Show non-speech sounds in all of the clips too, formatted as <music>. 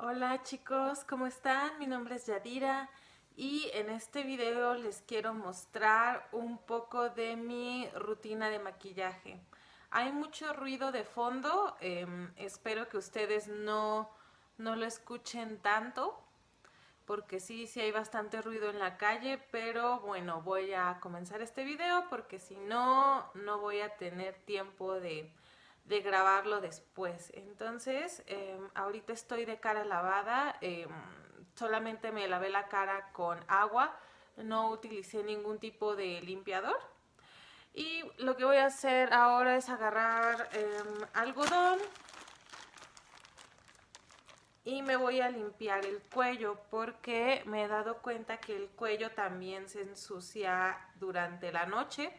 Hola chicos, ¿cómo están? Mi nombre es Yadira y en este video les quiero mostrar un poco de mi rutina de maquillaje. Hay mucho ruido de fondo, em, espero que ustedes no, no lo escuchen tanto porque sí, sí hay bastante ruido en la calle, pero bueno, voy a comenzar este video porque si no, no voy a tener tiempo de de grabarlo después. Entonces, em, ahorita estoy de cara lavada, em, solamente me lavé la cara con agua, no utilicé ningún tipo de limpiador. Y lo que voy a hacer ahora es agarrar em, algodón y me voy a limpiar el cuello porque me he dado cuenta que el cuello también se ensucia durante la noche,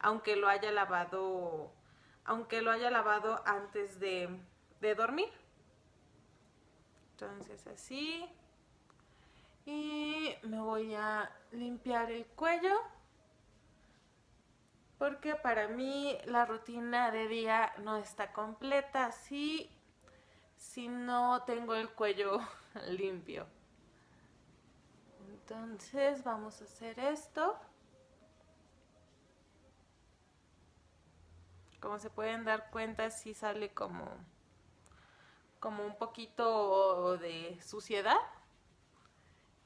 aunque lo haya lavado aunque lo haya lavado antes de, dormir. Entonces así. Y me voy a limpiar el cuello. Porque para mí la rutina de día no está completa si, si no tengo el cuello <laughs> limpio. Entonces vamos a hacer esto. Como se pueden dar cuenta, sí sale como, como un poquito de suciedad.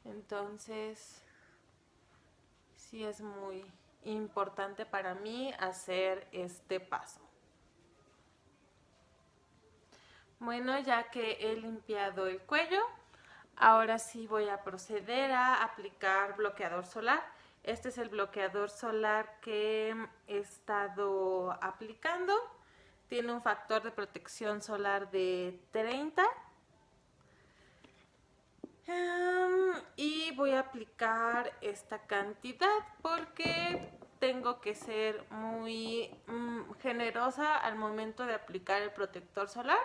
Entonces, sí es muy importante para mí hacer este paso. Bueno, ya que he limpiado el cuello, ahora sí voy a proceder a aplicar bloqueador solar. Este es el bloqueador solar que he estado aplicando. Tiene un factor de protección solar de 30. y voy a aplicar esta cantidad porque tengo que ser muy mm, generosa al momento de aplicar el protector solar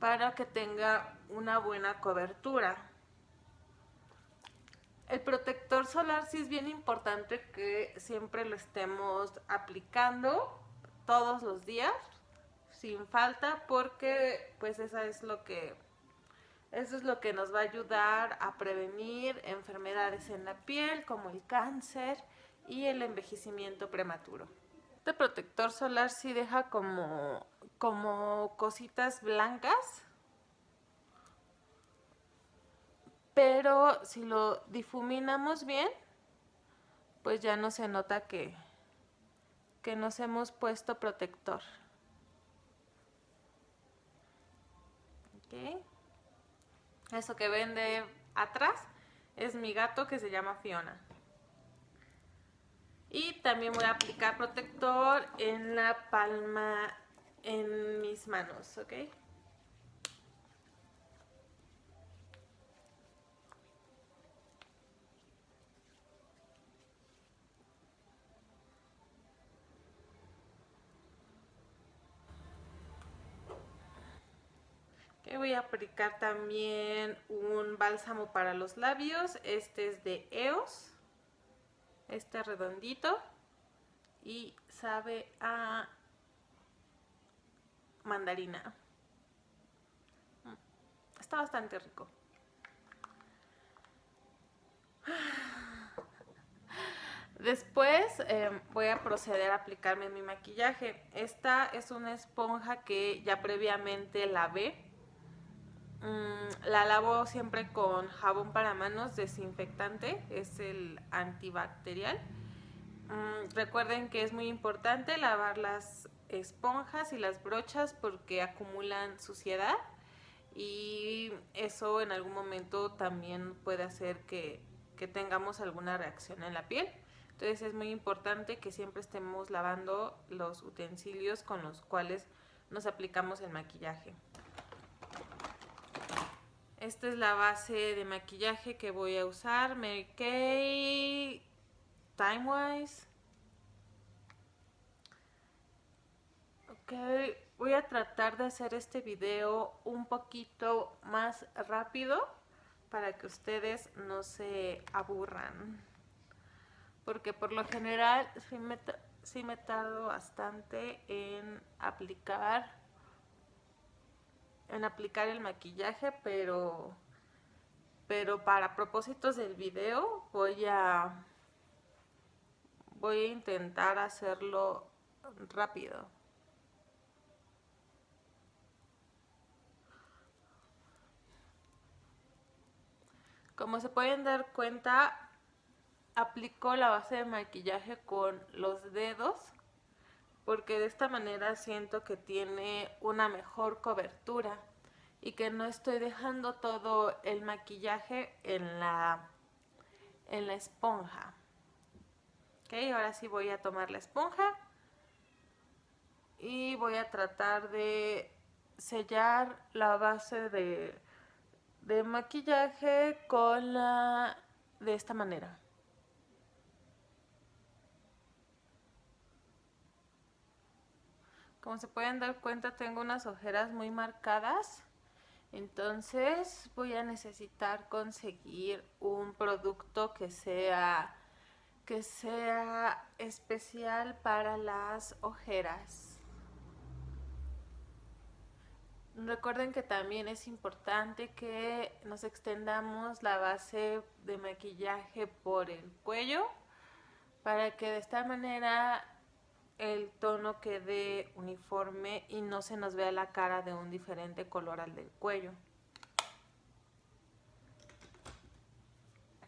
para que tenga una buena cobertura. El protector solar sí es bien importante que siempre lo estemos aplicando todos los días, sin falta, porque pues esa es lo que eso es lo que nos va a ayudar a prevenir enfermedades en la piel como el cáncer y el envejecimiento prematuro. Este protector solar sí deja como, como cositas blancas pero si lo difuminamos bien, pues ya no se nota que, que nos hemos puesto protector. Eso que ven de atrás es mi gato que se llama Fiona. Y también voy a aplicar protector en la palma, en mis manos, ¿ok? Voy a aplicar también un bálsamo para los labios. Este es de EOS. Este redondito. Y sabe a mandarina. Está bastante rico. <sighs> Después em, voy a proceder a aplicarme mi maquillaje. Esta es una esponja que ya previamente lavé Mm, la lavo siempre con jabón para manos desinfectante, es el antibacterial. Mm, recuerden que es muy importante lavar las esponjas y las brochas porque acumulan suciedad y eso en algún momento también puede hacer que, que tengamos alguna reacción en la piel. Entonces es muy importante que siempre estemos lavando los utensilios con los cuales nos aplicamos el maquillaje. Esta es la base de maquillaje que voy a usar. Mary Kay Timewise. Ok, voy a tratar de hacer este video un poquito más rápido para que ustedes no se aburran. Porque por lo general sí me, sí me tardo bastante en aplicar en aplicar el maquillaje, pero, pero para propósitos del video voy a, voy a intentar hacerlo rápido. Como se pueden dar cuenta, aplico la base de maquillaje con los dedos porque de esta manera siento que tiene una mejor cobertura y que no estoy dejando todo el maquillaje en la, en la esponja. Ok, ahora sí voy a tomar la esponja y voy a tratar de sellar la base de, de maquillaje con la de esta manera. Como se pueden dar cuenta tengo unas ojeras muy marcadas. Entonces voy a necesitar conseguir un producto que sea, que sea especial para las ojeras. Recuerden que también es importante que nos extendamos la base de maquillaje por el cuello para que de esta manera el tono quede uniforme y no se nos vea la cara de un diferente color al del cuello.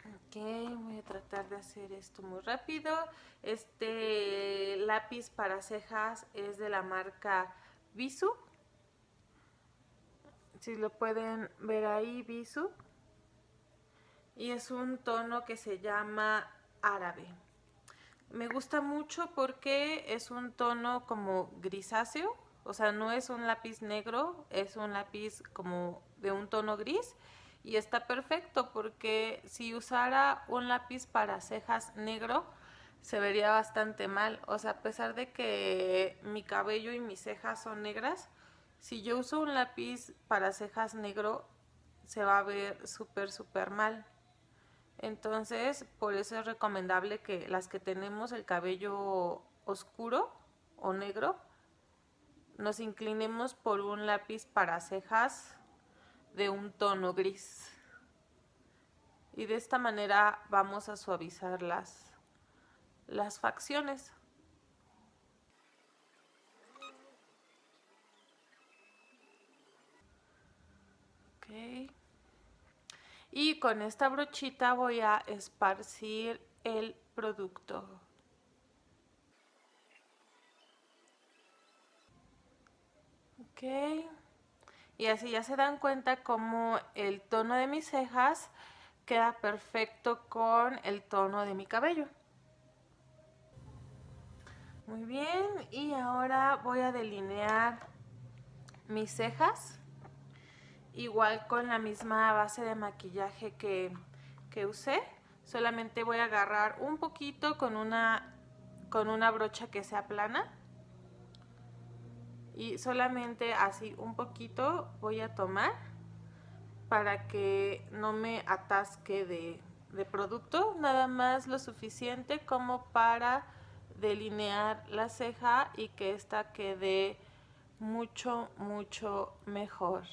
Ok, voy a tratar de hacer esto muy rápido. Este lápiz para cejas es de la marca Visu. Si lo pueden ver ahí, Visu. Y es un tono que se llama árabe. Me gusta mucho porque es un tono como grisáceo, o sea, no es un lápiz negro, es un lápiz como de un tono gris y está perfecto porque si usara un lápiz para cejas negro se vería bastante mal, o sea, a pesar de que mi cabello y mis cejas son negras, si yo uso un lápiz para cejas negro se va a ver súper súper mal. Entonces, por eso es recomendable que las que tenemos el cabello oscuro o negro, nos inclinemos por un lápiz para cejas de un tono gris. Y de esta manera vamos a suavizar las, las facciones. Okay. Y con esta brochita voy a esparcir el producto. Ok. Y así ya se dan cuenta como el tono de mis cejas queda perfecto con el tono de mi cabello. Muy bien, y ahora voy a delinear mis cejas igual con la misma base de maquillaje que, usé. Solamente voy a agarrar un poquito con una, con una brocha que sea plana. Y solamente así un poquito voy a tomar para que no me atasque de, de producto, nada más lo suficiente como para delinear la ceja y que esta quede mucho mucho mejor.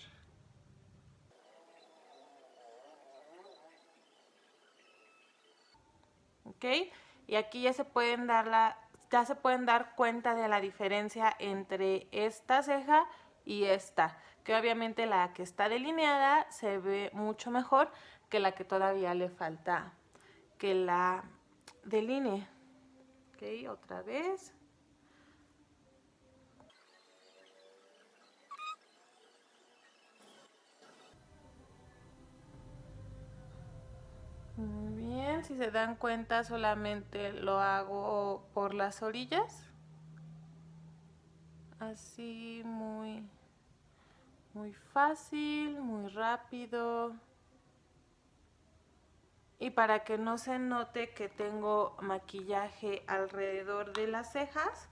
Y aquí ya se pueden dar la, ya se pueden dar cuenta de la diferencia entre esta ceja y esta, que obviamente la que está delineada se ve mucho mejor que la que todavía le falta que la delinee. Ok, otra vez. Muy bien, si se dan cuenta solamente lo hago por las orillas. Así muy, muy fácil, muy rápido. Y para que no se note que tengo maquillaje alrededor de las cejas,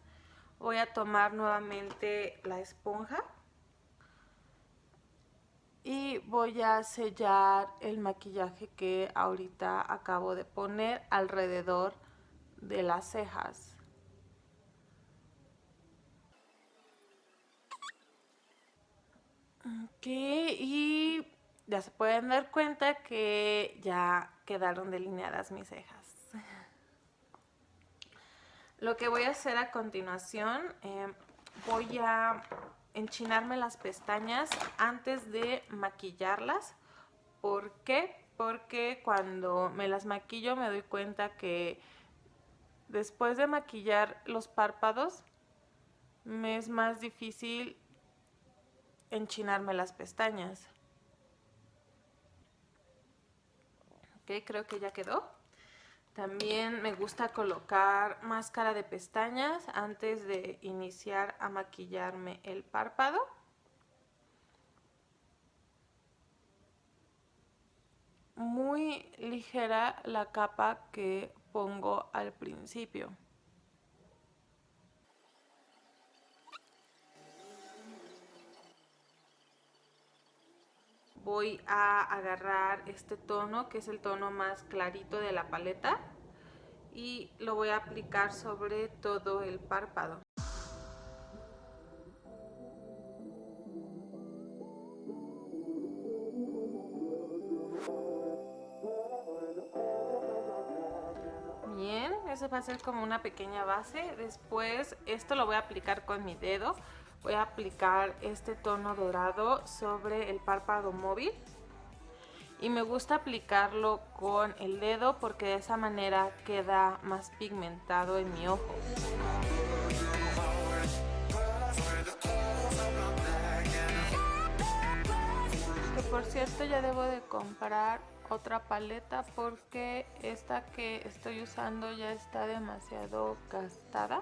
voy a tomar nuevamente la esponja y voy a sellar el maquillaje que ahorita acabo de poner alrededor de las cejas. Ok, y ya se pueden dar cuenta que ya quedaron delineadas mis cejas. Lo que voy a hacer a continuación, eh, voy a enchinarme las pestañas antes de maquillarlas. ¿Por qué? Porque cuando me las maquillo me doy cuenta que después de maquillar los párpados me es más difícil enchinarme las pestañas. Ok, creo que ya quedó. También me gusta colocar máscara de pestañas antes de iniciar a maquillarme el párpado. Muy ligera la capa que pongo al principio. Voy a agarrar este tono que es el tono más clarito de la paleta y lo voy a aplicar sobre todo el párpado. Bien, eso va a ser como una pequeña base. Después esto lo voy a aplicar con mi dedo voy a aplicar este tono dorado sobre el párpado móvil y me gusta aplicarlo con el dedo porque de esa manera queda más pigmentado en mi ojo. Que por cierto ya debo de comprar otra paleta porque esta que estoy usando ya está demasiado gastada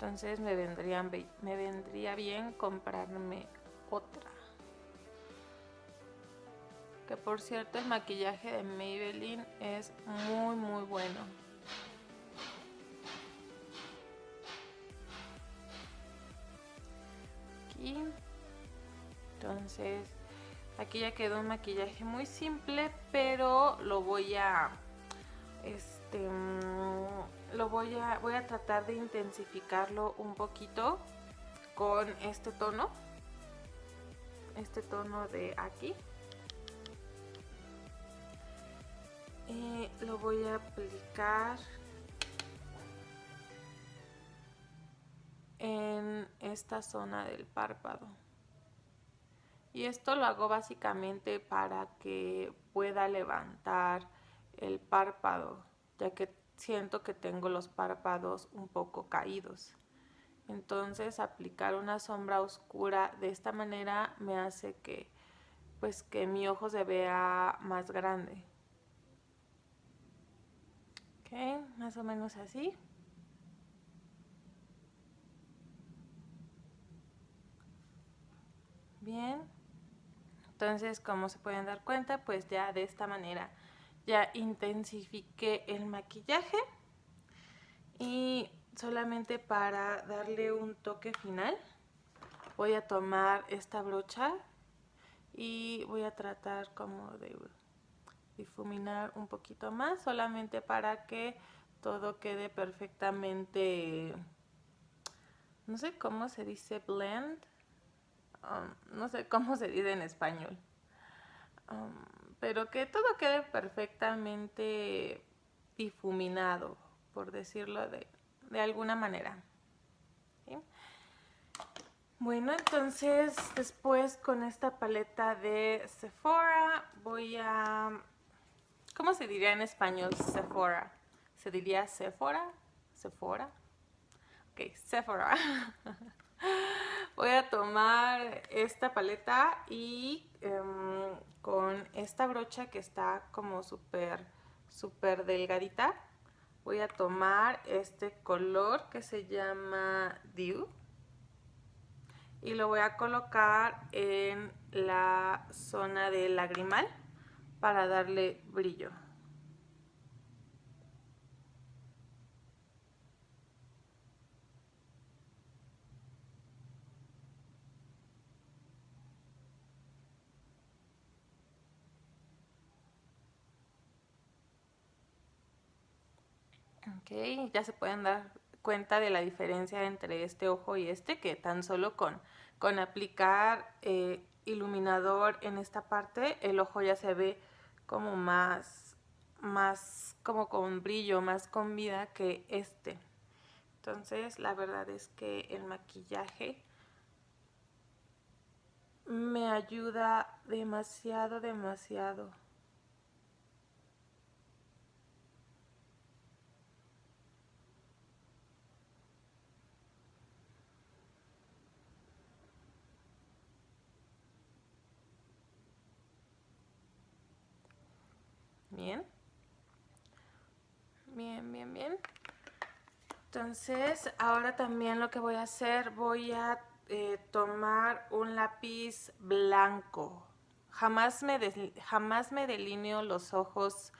entonces me, vendrían, me vendría bien comprarme otra. Que por cierto el maquillaje de Maybelline es muy muy bueno. Aquí entonces aquí ya quedó un maquillaje muy simple pero lo voy a este lo voy a, voy a tratar de intensificarlo un poquito con este tono. Este tono de aquí. Y lo voy a aplicar en esta zona del párpado. Y esto lo hago básicamente para que pueda levantar el párpado ya que siento que tengo los párpados un poco caídos. Entonces aplicar una sombra oscura de esta manera me hace que pues que mi ojo se vea más grande. Ok, más o menos así. Bien. Entonces, como se pueden dar cuenta, pues ya de esta manera ya intensifiqué el maquillaje y solamente para darle un toque final voy a tomar esta brocha y voy a tratar como de difuminar un poquito más solamente para que todo quede perfectamente no sé cómo se dice blend um, no sé cómo se dice en español. Um, pero que todo quede perfectamente difuminado, por decirlo de, alguna manera. Bueno, entonces después con esta paleta de Sephora voy a... ¿Cómo se diría en español Sephora? ¿Se diría Sephora? ¿Sephora? Ok, Sephora. <laughs> voy a tomar esta paleta y em, con esta brocha que está como súper súper delgadita voy a tomar este color que se llama Dew y lo voy a colocar en la zona del lagrimal para darle brillo. Ya se pueden dar cuenta de la diferencia entre este ojo y este, que tan solo con con aplicar eh, iluminador en esta parte, el ojo ya se ve como más, más como con brillo, más con vida que este. Entonces, la verdad es que el maquillaje me ayuda demasiado, demasiado. Bien. Bien, bien, bien. Entonces, ahora también lo que voy a hacer, voy a eh, tomar un lápiz blanco. Jamás me, jamás me delineo los ojos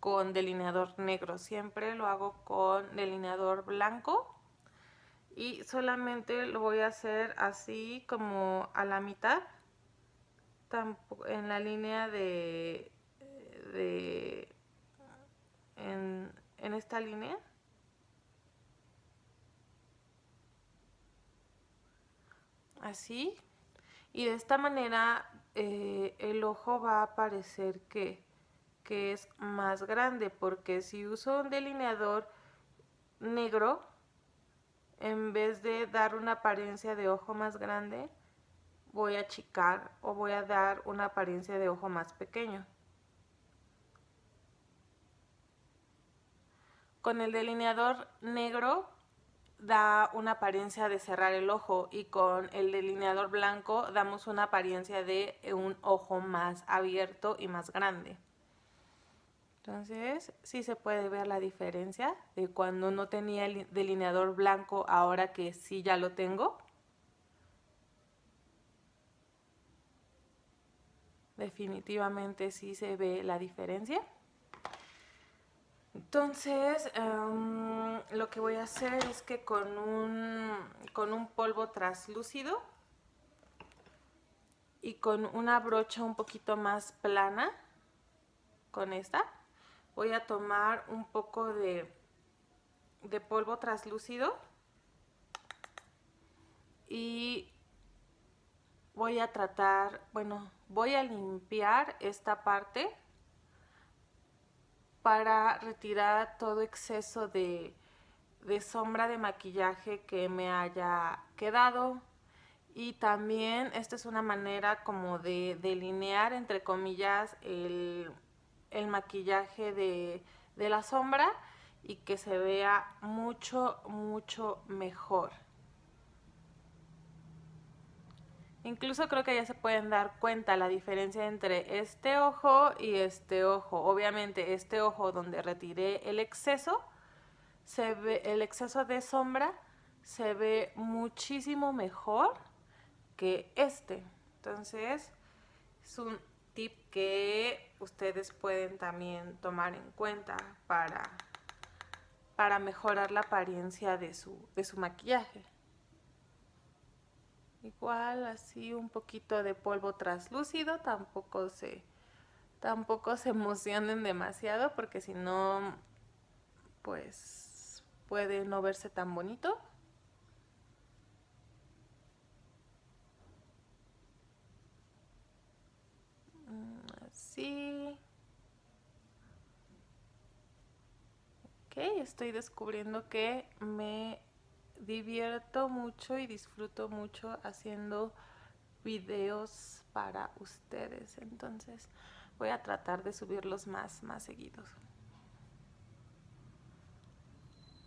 con delineador negro, siempre lo hago con delineador blanco y solamente lo voy a hacer así como a la mitad, en la línea de en, esta línea. Así. Y de esta manera eh, el ojo va a parecer que, que es más grande porque si uso un delineador negro, en vez de dar una apariencia de ojo más grande, voy a achicar o voy a dar una apariencia de ojo más pequeño. Con el delineador negro da una apariencia de cerrar el ojo y con el delineador blanco damos una apariencia de un ojo más abierto y más grande. Entonces, sí se puede ver la diferencia de cuando no tenía el delineador blanco, ahora que sí ya lo tengo. Definitivamente sí se ve la diferencia. Entonces, em, lo que voy a hacer es que con un, con un polvo translúcido y con una brocha un poquito más plana, con esta, voy a tomar un poco de, de polvo translúcido y voy a tratar, bueno, voy a limpiar esta parte para retirar todo exceso de, sombra de maquillaje que me haya quedado. Y también esta es una manera como de delinear entre comillas el, maquillaje de, de la sombra y que se vea mucho mucho mejor Incluso creo que ya se pueden dar cuenta la diferencia entre este ojo y este ojo. Obviamente este ojo donde retiré el exceso, se ve, el exceso de sombra se ve muchísimo mejor que este. Entonces es un tip que ustedes pueden también tomar en cuenta para, para mejorar la apariencia de su, de su maquillaje. Igual así un poquito de polvo translúcido, tampoco se, tampoco se emocionen demasiado porque si no, pues puede no verse tan bonito. Mm, así. Ok, estoy descubriendo que me divierto mucho y disfruto mucho haciendo videos para ustedes. Entonces voy a tratar de subirlos más, más seguidos.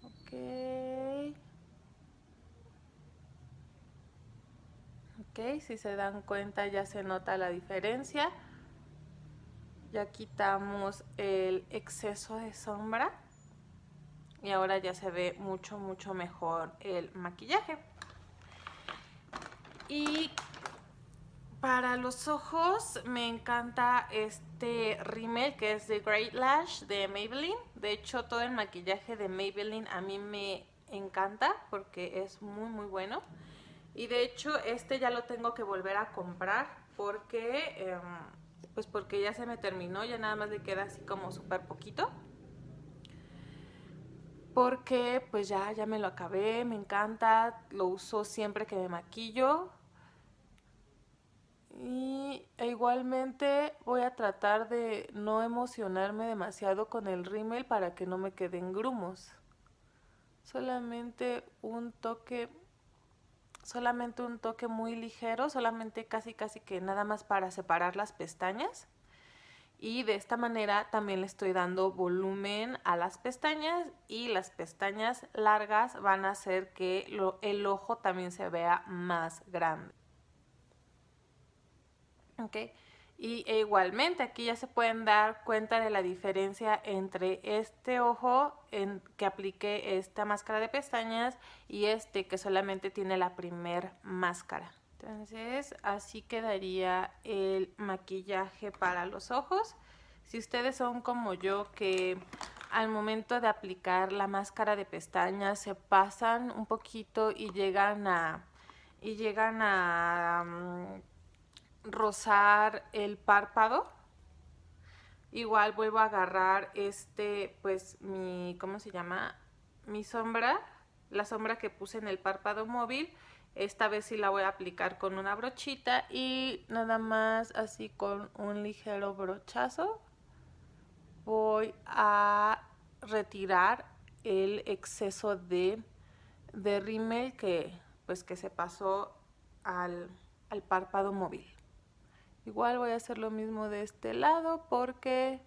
Ok. Ok, si se dan cuenta ya se nota la diferencia. Ya quitamos el exceso de sombra y ahora ya se ve mucho mucho mejor el maquillaje. Y para los ojos me encanta este rímel que es de Great Lash de Maybelline. De hecho todo el maquillaje de Maybelline a mí me encanta porque es muy muy bueno. Y de hecho este ya lo tengo que volver a comprar porque em, pues porque ya se me terminó ya nada más le queda así como súper poquito porque pues ya, ya me lo acabé, me encanta, lo uso siempre que me maquillo Y e igualmente voy a tratar de no emocionarme demasiado con el rímel para que no me queden grumos. Solamente un toque, solamente un toque muy ligero, solamente casi casi que nada más para separar las pestañas. Y de esta manera también le estoy dando volumen a las pestañas y las pestañas largas van a hacer que el ojo también se vea más grande. Y e igualmente aquí ya se pueden dar cuenta de la diferencia entre este ojo en que apliqué esta máscara de pestañas y este que solamente tiene la primer máscara. Entonces así quedaría el maquillaje para los ojos. Si ustedes son como yo que al momento de aplicar la máscara de pestañas se pasan un poquito y llegan a y llegan a mm, rozar el párpado. Igual vuelvo a agarrar este, pues mi, ¿cómo se llama? Mi sombra, la sombra que puse en el párpado móvil. Esta vez sí la voy a aplicar con una brochita y nada más así con un ligero brochazo voy a retirar el exceso de, de rímel que, pues, que se pasó al, al párpado móvil. Igual voy a hacer lo mismo de este lado porque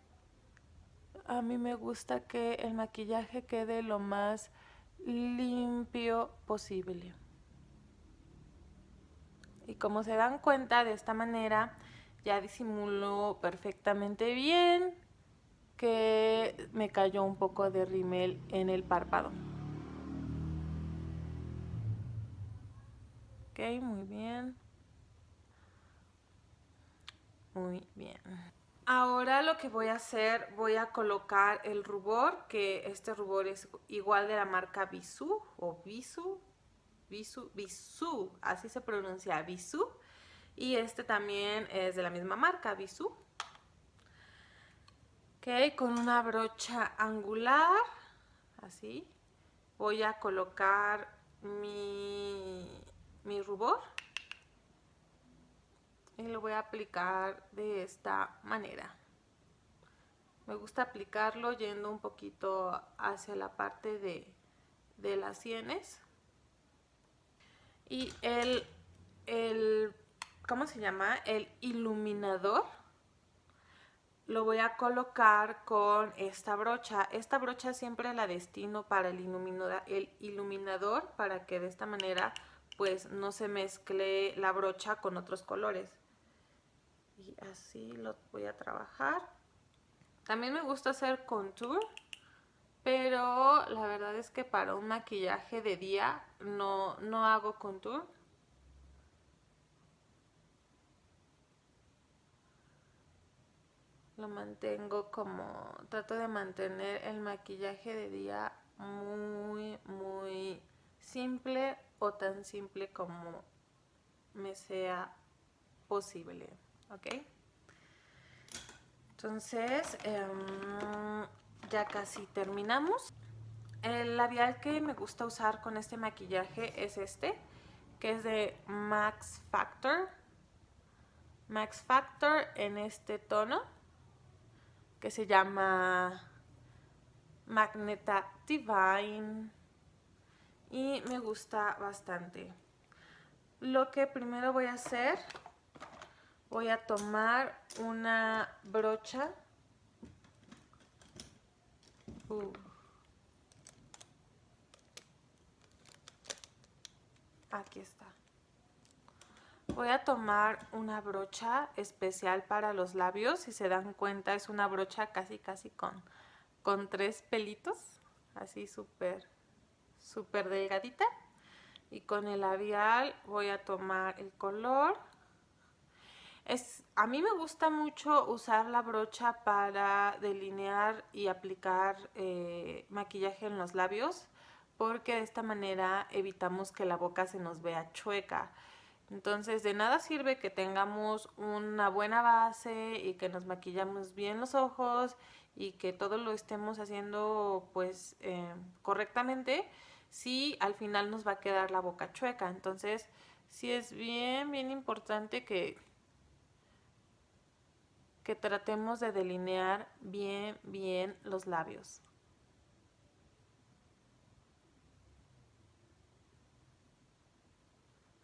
a mí me gusta que el maquillaje quede lo más limpio posible. Y como se dan cuenta de esta manera ya disimulo perfectamente bien que me cayó un poco de rímel en el párpado. Ok, muy bien. Muy bien. Ahora lo que voy a hacer, voy a colocar el rubor, que este rubor es igual de la marca Bisú o Bisú, Bisú, Bisú, así se pronuncia, Bisú. Y este también es de la misma marca, Bisú. Ok, con una brocha angular, así, voy a colocar mi, mi rubor y lo voy a aplicar de esta manera. Me gusta aplicarlo yendo un poquito hacia la parte de, de las sienes. Y el, el, ¿cómo se llama? El iluminador lo voy a colocar con esta brocha. Esta brocha siempre la destino para el iluminador, el iluminador para que de esta manera pues no se mezcle la brocha con otros colores y así lo voy a trabajar. También me gusta hacer contour, pero la verdad es que para un maquillaje de día no, no hago contour. Lo mantengo como, trato de mantener el maquillaje de día muy, muy simple o tan simple como me sea posible. ¿ok? Entonces, em, ya casi terminamos. El labial que me gusta usar con este maquillaje es este, que es de Max Factor. Max Factor en este tono, que se llama Magneta Divine. Y me gusta bastante. Lo que primero voy a hacer voy a tomar una brocha. Aquí está. Voy a tomar una brocha especial para los labios. Si se dan cuenta, es una brocha casi casi con, con tres pelitos. Así súper, súper delgadita. Y con el labial voy a tomar el color es, a mí me gusta mucho usar la brocha para delinear y aplicar eh, maquillaje en los labios porque de esta manera evitamos que la boca se nos vea chueca. Entonces de nada sirve que tengamos una buena base y que nos maquillamos bien los ojos y que todo lo estemos haciendo pues eh, correctamente si al final nos va a quedar la boca chueca. Entonces sí es bien bien importante que que tratemos de delinear bien, bien los labios.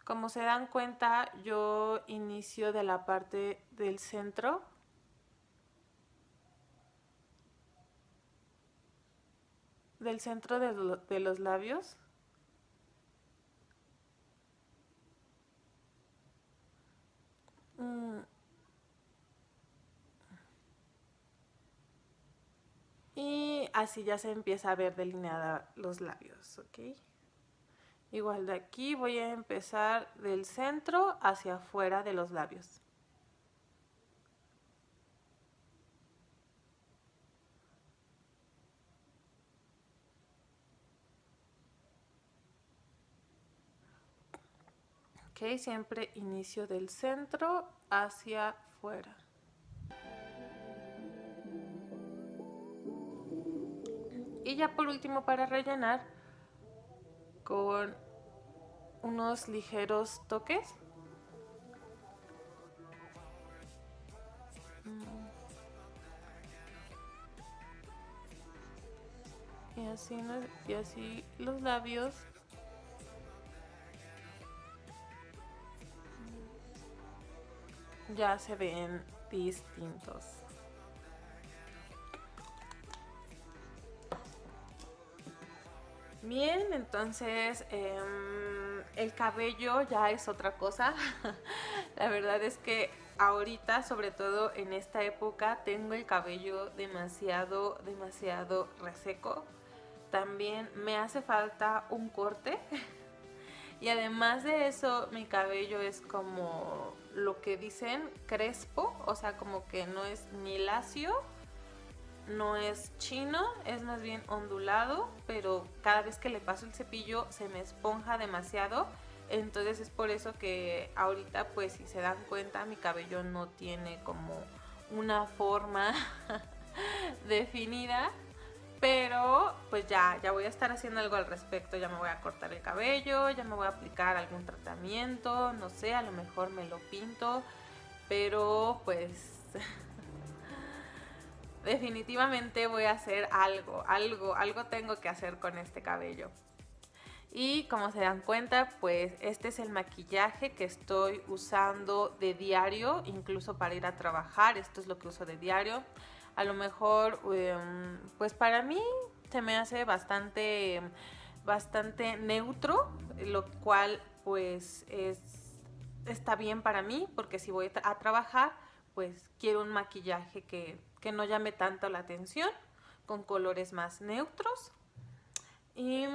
Como se dan cuenta, yo inicio de la parte del centro. Del centro de, los labios. Mm. Y así ya se empieza a ver delineada los labios, ¿ok? Igual de aquí voy a empezar del centro hacia afuera de los labios. Ok, siempre inicio del centro hacia afuera. Y ya por último para rellenar, con unos ligeros toques. Y así, y así los labios ya se ven distintos. Bien, entonces em, el cabello ya es otra cosa. <laughs> La verdad es que ahorita, sobre todo en esta época, tengo el cabello demasiado, demasiado reseco. También me hace falta un corte. <laughs> Y además de eso, mi cabello es como lo que dicen crespo, o sea, como que no es ni lacio no es chino, es más bien ondulado, pero cada vez que le paso el cepillo se me esponja demasiado. Entonces es por eso que ahorita pues si se dan cuenta mi cabello no tiene como una forma <laughs> definida. Pero pues ya, ya voy a estar haciendo algo al respecto, ya me voy a cortar el cabello, ya me voy a aplicar algún tratamiento, no sé, a lo mejor me lo pinto, pero pues <laughs> definitivamente voy a hacer algo, algo, algo tengo que hacer con este cabello. Y como se dan cuenta, pues este es el maquillaje que estoy usando de diario, incluso para ir a trabajar, esto es lo que uso de diario. A lo mejor, em, pues para mí se me hace bastante, bastante neutro, lo cual pues es, está bien para mí, porque si voy a trabajar, pues quiero un maquillaje que que no llame tanto la atención, con colores más neutros. Y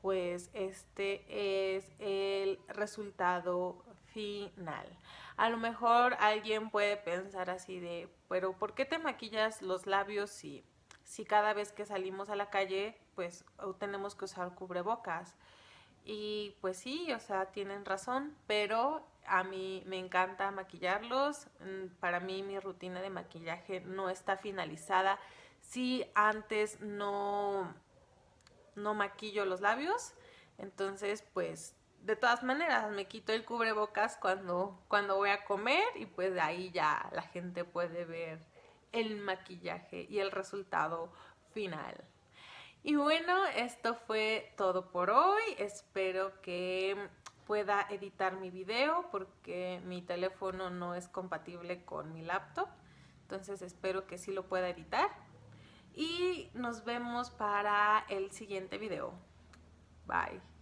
pues este es el resultado final. A lo mejor alguien puede pensar así de, pero ¿por qué te maquillas los labios si, si cada vez que salimos a la calle pues tenemos que usar cubrebocas? Y pues sí, o sea, tienen razón, pero a mí me encanta maquillarlos. Mm, para mí mi rutina de maquillaje no está finalizada. Si antes no, no maquillo los labios, entonces pues de todas maneras me quito el cubrebocas cuando, cuando voy a comer y pues de ahí ya la gente puede ver el maquillaje y el resultado final. Y bueno, esto fue todo por hoy. Espero que pueda editar mi video porque mi teléfono no es compatible con mi laptop. Entonces espero que sí lo pueda editar. Y nos vemos para el siguiente video. Bye.